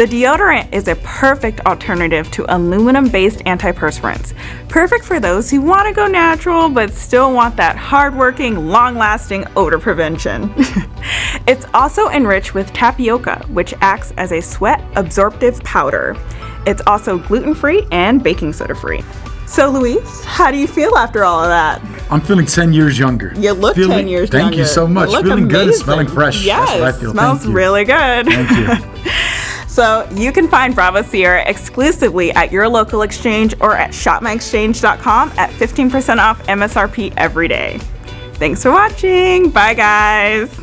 The deodorant is a perfect alternative to aluminum-based antiperspirants. Perfect for those who want to go natural but still want that hard-working, long-lasting odor prevention. it's also enriched with tapioca, which acts as a sweat absorptive powder. It's also gluten-free and baking soda free. So Luis, how do you feel after all of that? I'm feeling 10 years younger. You look feeling, 10 years thank younger. Thank you so much. Feeling good smelling fresh. Yes, That's what I feel. smells really good. Thank you. So you can find Bravo Sierra exclusively at your local exchange or at shopmyexchange.com at 15% off MSRP every day. Thanks for watching. Bye guys.